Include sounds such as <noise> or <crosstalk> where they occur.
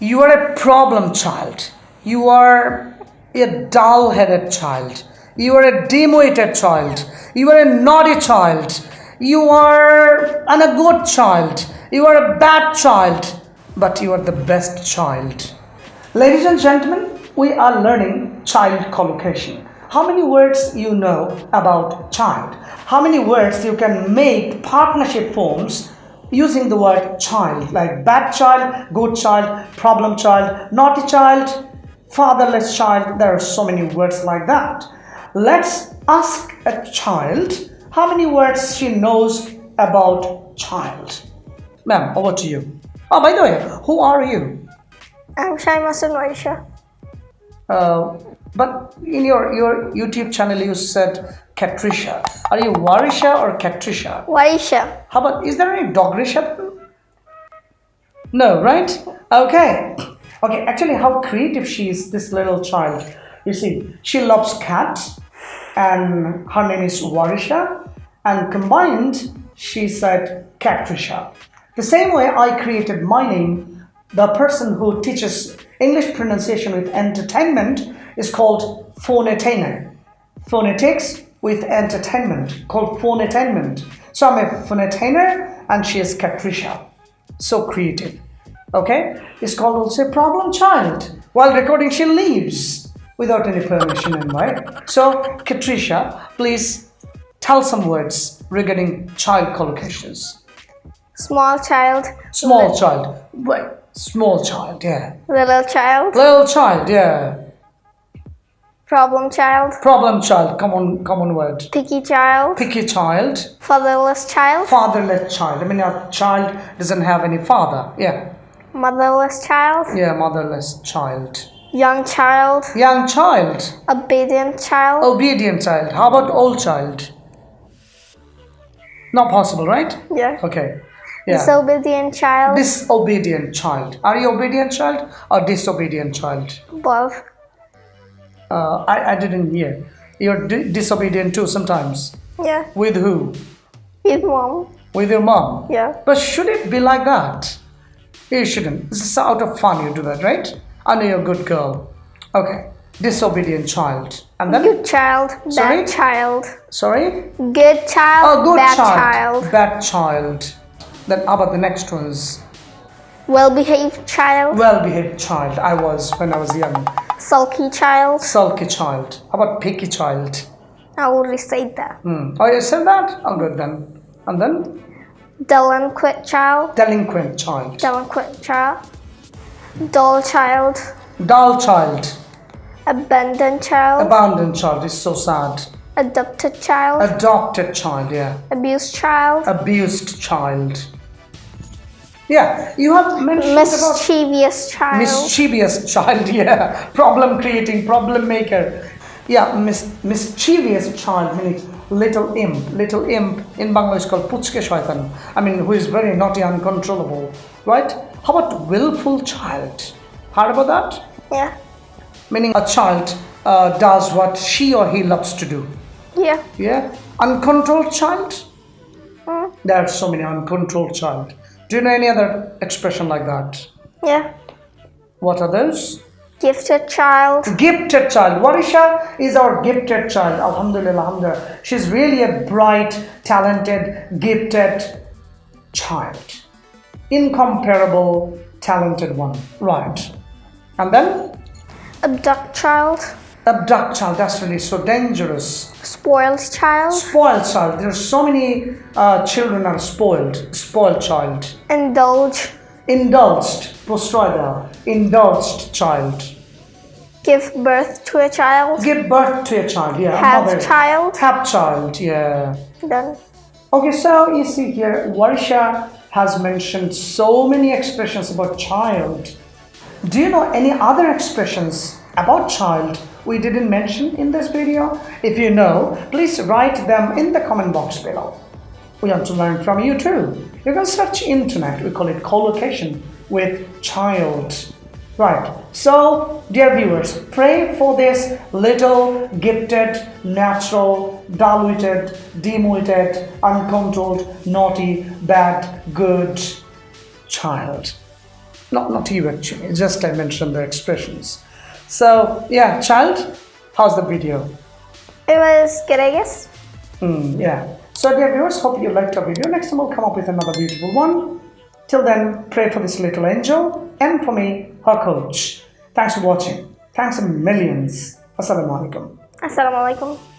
You are a problem child. You are a dull headed child. You are a demoted child. You are a naughty child. You are an, a good child. You are a bad child. But you are the best child. Ladies and gentlemen, we are learning child collocation. How many words you know about child? How many words you can make partnership forms using the word child like bad child, good child, problem child, naughty child, fatherless child. There are so many words like that. Let's ask a child how many words she knows about child. Ma'am, over to you. Oh, by the way, who are you? I'm Shaimasun Waisha. Uh, but in your, your YouTube channel, you said Katrisha. Are you Warisha or Katrisha? Waisha. How about, is there any Dogrisha? No, right? Okay. Okay, actually, how creative she is, this little child. You see, she loves cats, and her name is Warisha, and combined, she said Katrisha. The same way I created my name, the person who teaches English pronunciation with entertainment is called phonetainer. Phonetics with entertainment, called phonetainment. So I'm a phonetainer, and she is Katrisha. So creative okay it's called also problem child while recording she leaves without any permission and right so Katrisha please tell some words regarding child collocations Small child. small child wait small child yeah Little child. little child yeah Problem child. problem child common common word Picky child. picky child Fatherless child. fatherless child i mean a child doesn't have any father yeah Motherless child. yeah motherless child Young child. young child Obedient child. Obedient child. How about old child? Not possible, right? Yeah. Okay. Yeah. Disobedient child. Disobedient child. Are you obedient child or disobedient child? Both. Uh, I, I didn't hear. You're di- disobedient too sometimes. Yeah. With who? With mom. With your mom. Yeah. But should it be like that? You shouldn't. This is out of fun you do that, right? I know you're a good girl. Okay. Disobedient child. And then? Good child. Bad Sorry? child. Sorry? Good child. Oh, good bad child. child. Bad child. Then how about the next ones? Well behaved child. Well-behaved child. I was when I was young. Sulky child. Sulky child. How about picky child? I already said that. Hmm. Oh, you said that? Oh, good then. And then Delinquent child. delinquent child. Delinquent child. Dull child. Dull child. Abandoned child. Abandoned child is so sad. Adopted child. Adopted child. Yeah. Abused child. Abused child. Yeah. You have mentioned about Mischievous child. mischievous child <laughs> yeah problem creating problem maker yeah mis- mischievous child meaning little imp little imp in bangla is called puchke shaitan i mean who is very naughty uncontrollable right how about willful child heard about that yeah. meaning a child uh, does what she or he loves to do Yeah. yeah uncontrolled child Mm. there are so many uncontrolled child do you know any other expression like that Yeah. what are those Gifted child. gifted child. Warisha is our gifted child. Alhamdulillah, alhamdulillah. She's really a bright, talented, gifted child. Incomparable, talented one. Right. And then Abduct child. Abduct child. That's really so dangerous. Spoiled child. Spoiled child. There's so many uh, children are spoiled. Spoiled child. Indulge. Indulged. Postroida. Indulged child. Give birth to a child. Give birth to a child. Yeah. Have mother. child. Have child. Yeah. Done. Okay, so you see here, Warisha has mentioned so many expressions about child. Do you know any other expressions about child we didn't mention in this video? If you know, please write them in the comment box below. We want to learn from you too. You can search internet, we call it collocation with child. Right, so dear viewers, pray for this little gifted, natural, diluted, demoted, uncontrolled, naughty, bad, good child. Not, not you actually, just I mentioned the expressions. So, yeah, child, how's the video? It was good, I guess. Hmm, yeah. So, dear viewers, hope you liked our video. Next time we'll come up with another beautiful one. Till then, pray for this little angel and for me, her coach. Thanks for watching. Thanks a millions. Assalamu alaikum. Assalamualaikum.